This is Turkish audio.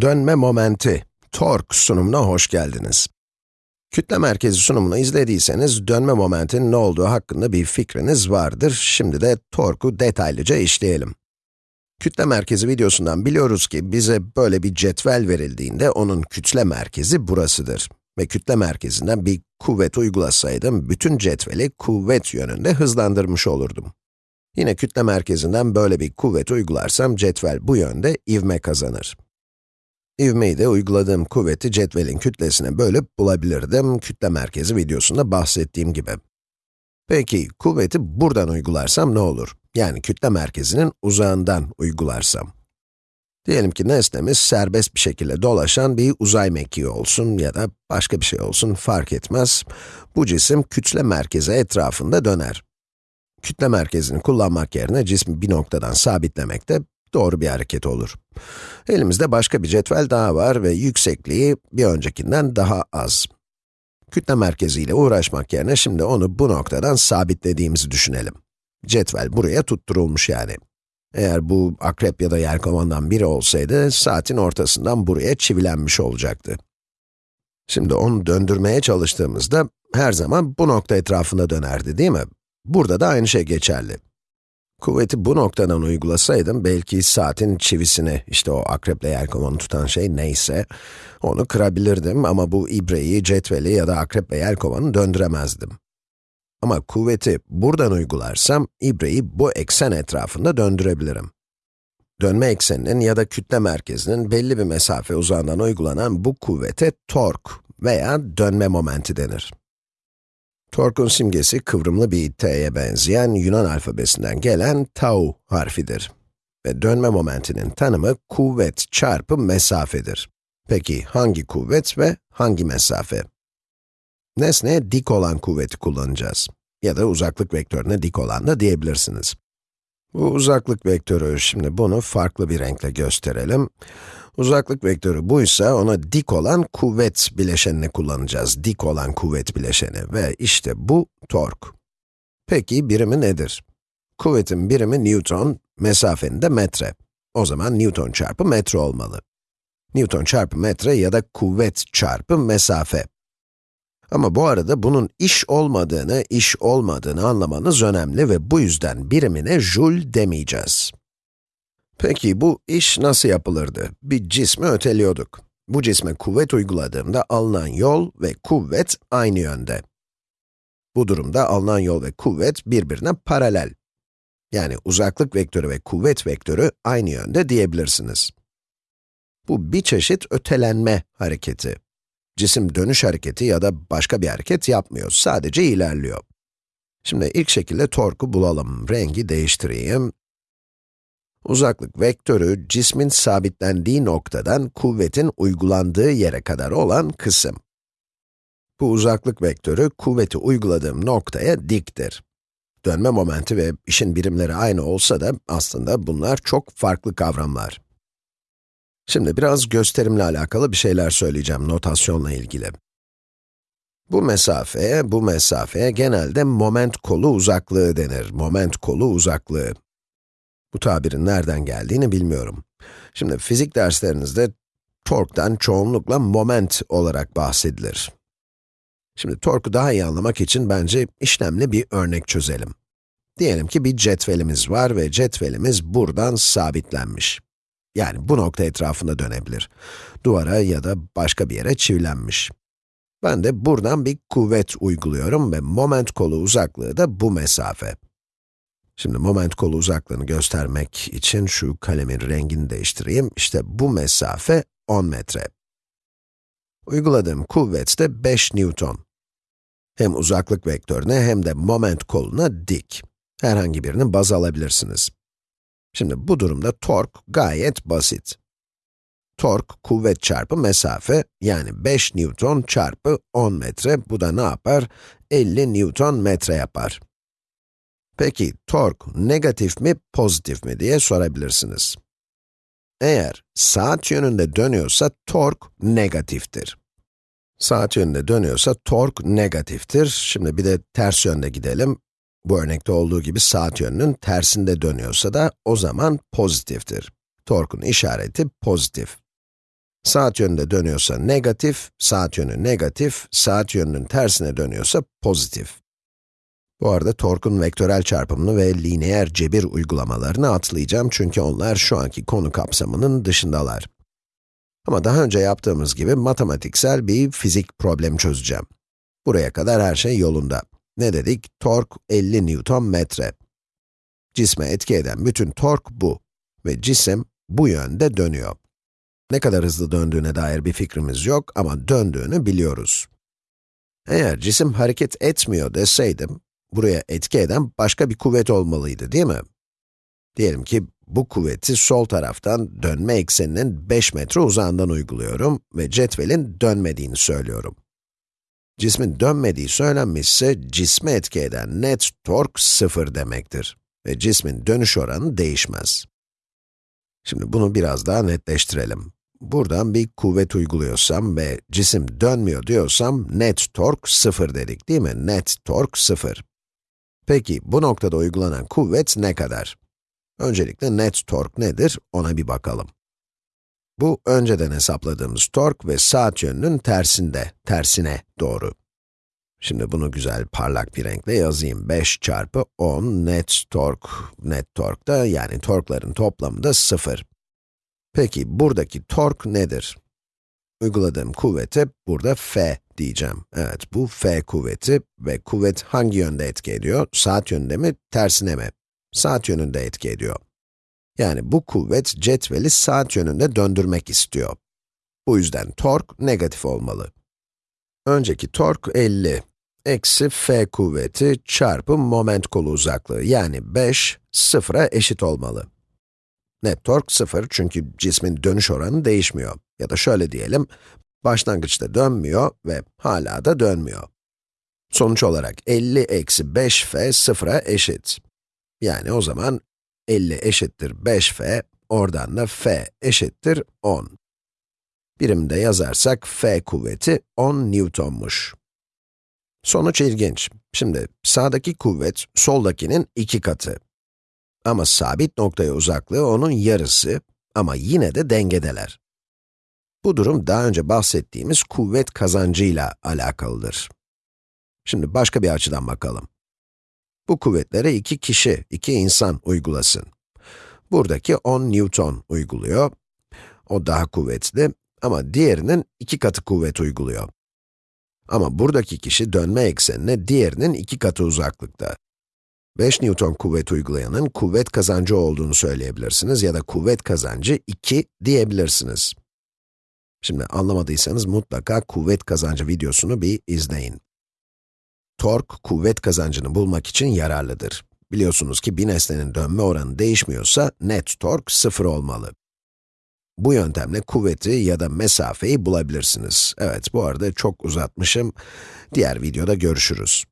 Dönme momenti, tork sunumuna hoş geldiniz. Kütle merkezi sunumunu izlediyseniz, dönme momentinin ne olduğu hakkında bir fikriniz vardır. Şimdi de torku detaylıca işleyelim. Kütle merkezi videosundan biliyoruz ki, bize böyle bir cetvel verildiğinde, onun kütle merkezi burasıdır. Ve kütle merkezinden bir kuvvet uygulasaydım, bütün cetveli kuvvet yönünde hızlandırmış olurdum. Yine kütle merkezinden böyle bir kuvvet uygularsam, cetvel bu yönde ivme kazanır. İvmeyi de uyguladığım kuvveti cetvelin kütlesine bölüp bulabilirdim, kütle merkezi videosunda bahsettiğim gibi. Peki, kuvveti buradan uygularsam ne olur? Yani kütle merkezinin uzağından uygularsam. Diyelim ki nesnemiz serbest bir şekilde dolaşan bir uzay mekiği olsun ya da başka bir şey olsun fark etmez. Bu cisim kütle merkezi etrafında döner. Kütle merkezini kullanmak yerine cismi bir noktadan sabitlemek de doğru bir hareket olur. Elimizde başka bir cetvel daha var ve yüksekliği bir öncekinden daha az. Kütle merkeziyle uğraşmak yerine şimdi onu bu noktadan sabitlediğimizi düşünelim. Cetvel buraya tutturulmuş yani. Eğer bu akrep ya da yelkovandan biri olsaydı, saatin ortasından buraya çivilenmiş olacaktı. Şimdi onu döndürmeye çalıştığımızda, her zaman bu nokta etrafında dönerdi değil mi? Burada da aynı şey geçerli. Kuvveti bu noktadan uygulasaydım, belki saatin çivisini, işte o akreple yelkovanı tutan şey neyse, onu kırabilirdim ama bu ibreyi, cetveli ya da akrep ve yelkovanı döndüremezdim. Ama kuvveti buradan uygularsam, ibreyi bu eksen etrafında döndürebilirim. Dönme ekseninin ya da kütle merkezinin belli bir mesafe uzağından uygulanan bu kuvvete tork veya dönme momenti denir. Torkun simgesi kıvrımlı bir t'ye benzeyen Yunan alfabesinden gelen tau harfidir. Ve dönme momentinin tanımı kuvvet çarpı mesafedir. Peki hangi kuvvet ve hangi mesafe? Nesneye dik olan kuvveti kullanacağız. Ya da uzaklık vektörüne dik olan da diyebilirsiniz. Bu uzaklık vektörü, şimdi bunu farklı bir renkle gösterelim. Uzaklık vektörü buysa, ona dik olan kuvvet bileşenini kullanacağız. Dik olan kuvvet bileşeni ve işte bu tork. Peki birimi nedir? Kuvvetin birimi Newton, mesafenin de metre. O zaman Newton çarpı metre olmalı. Newton çarpı metre ya da kuvvet çarpı mesafe. Ama bu arada bunun iş olmadığını, iş olmadığını anlamanız önemli ve bu yüzden birimine joule demeyeceğiz. Peki bu iş nasıl yapılırdı? Bir cismi öteliyorduk. Bu cisme kuvvet uyguladığımda alınan yol ve kuvvet aynı yönde. Bu durumda alınan yol ve kuvvet birbirine paralel. Yani uzaklık vektörü ve kuvvet vektörü aynı yönde diyebilirsiniz. Bu bir çeşit ötelenme hareketi. Cisim dönüş hareketi ya da başka bir hareket yapmıyor, sadece ilerliyor. Şimdi ilk şekilde torku bulalım. Rengi değiştireyim. Uzaklık vektörü, cismin sabitlendiği noktadan kuvvetin uygulandığı yere kadar olan kısım. Bu uzaklık vektörü, kuvveti uyguladığım noktaya diktir. Dönme momenti ve işin birimleri aynı olsa da aslında bunlar çok farklı kavramlar. Şimdi biraz gösterimle alakalı bir şeyler söyleyeceğim notasyonla ilgili. Bu mesafeye, bu mesafeye genelde moment kolu uzaklığı denir. Moment kolu uzaklığı. Bu tabirin nereden geldiğini bilmiyorum. Şimdi fizik derslerinizde torktan çoğunlukla moment olarak bahsedilir. Şimdi torku daha iyi anlamak için bence işlemli bir örnek çözelim. Diyelim ki bir cetvelimiz var ve cetvelimiz buradan sabitlenmiş. Yani bu nokta etrafında dönebilir. Duvara ya da başka bir yere çivilenmiş. Ben de buradan bir kuvvet uyguluyorum ve moment kolu uzaklığı da bu mesafe. Şimdi moment kolu uzaklığını göstermek için şu kalemin rengini değiştireyim. İşte bu mesafe 10 metre. Uyguladığım kuvvet de 5 Newton. Hem uzaklık vektörüne hem de moment koluna dik. Herhangi birini baz alabilirsiniz. Şimdi bu durumda tork gayet basit. Tork, kuvvet çarpı mesafe, yani 5 Newton çarpı 10 metre, bu da ne yapar? 50 Newton metre yapar. Peki, tork negatif mi, pozitif mi diye sorabilirsiniz. Eğer saat yönünde dönüyorsa tork negatiftir. Saat yönünde dönüyorsa tork negatiftir. Şimdi bir de ters yönde gidelim. Bu örnekte olduğu gibi saat yönünün tersinde dönüyorsa da o zaman pozitiftir. Torkun işareti pozitif. Saat yönünde dönüyorsa negatif, saat yönü negatif, saat yönünün tersine dönüyorsa pozitif. Bu arada torkun vektörel çarpımını ve lineer cebir uygulamalarını atlayacağım çünkü onlar şu anki konu kapsamının dışındalar. Ama daha önce yaptığımız gibi matematiksel bir fizik problemi çözeceğim. Buraya kadar her şey yolunda. Ne dedik? Tork 50 Newton metre. Cisme etki eden bütün tork bu. Ve cisim bu yönde dönüyor. Ne kadar hızlı döndüğüne dair bir fikrimiz yok ama döndüğünü biliyoruz. Eğer cisim hareket etmiyor deseydim, buraya etki eden başka bir kuvvet olmalıydı değil mi? Diyelim ki bu kuvveti sol taraftan dönme ekseninin 5 metre uzağından uyguluyorum ve cetvelin dönmediğini söylüyorum. Cismin dönmediği söylenmişse, cisme etki eden net tork sıfır demektir ve cismin dönüş oranı değişmez. Şimdi bunu biraz daha netleştirelim. Buradan bir kuvvet uyguluyorsam ve cisim dönmüyor diyorsam, net tork sıfır dedik değil mi? Net tork sıfır. Peki, bu noktada uygulanan kuvvet ne kadar? Öncelikle net tork nedir, ona bir bakalım. Bu, önceden hesapladığımız tork ve saat yönünün tersinde, tersine doğru. Şimdi bunu güzel parlak bir renkle yazayım. 5 çarpı 10 net tork, net tork da yani torkların toplamı da 0. Peki, buradaki tork nedir? Uyguladığım kuvvete burada F diyeceğim. Evet, bu F kuvveti ve kuvvet hangi yönde etki ediyor? Saat yönünde mi, tersine mi? Saat yönünde etki ediyor. Yani bu kuvvet cetveli saat yönünde döndürmek istiyor. Bu yüzden tork negatif olmalı. Önceki tork 50, eksi F kuvveti çarpı moment kolu uzaklığı, yani 5, sıfıra eşit olmalı. Net tork 0 çünkü cismin dönüş oranı değişmiyor. Ya da şöyle diyelim, başlangıçta dönmüyor ve hala da dönmüyor. Sonuç olarak 50 eksi 5f sıfıra eşit. Yani o zaman 50 eşittir 5f, oradan da f eşittir 10. Birimde yazarsak f kuvveti 10 Newton'muş. Sonuç ilginç. Şimdi sağdaki kuvvet soldakinin iki katı. Ama sabit noktaya uzaklığı onun yarısı ama yine de dengedeler. Bu durum daha önce bahsettiğimiz kuvvet kazancıyla alakalıdır. Şimdi başka bir açıdan bakalım. Bu kuvvetlere iki kişi, iki insan uygulasın. Buradaki 10 Newton uyguluyor. O daha kuvvetli ama diğerinin iki katı kuvvet uyguluyor. Ama buradaki kişi dönme eksenine diğerinin iki katı uzaklıkta. 5 Newton kuvvet uygulayanın kuvvet kazancı olduğunu söyleyebilirsiniz ya da kuvvet kazancı 2 diyebilirsiniz. Şimdi anlamadıysanız mutlaka kuvvet kazancı videosunu bir izleyin. Tork, kuvvet kazancını bulmak için yararlıdır. Biliyorsunuz ki bir nesnenin dönme oranı değişmiyorsa net tork sıfır olmalı. Bu yöntemle kuvveti ya da mesafeyi bulabilirsiniz. Evet, bu arada çok uzatmışım. Diğer videoda görüşürüz.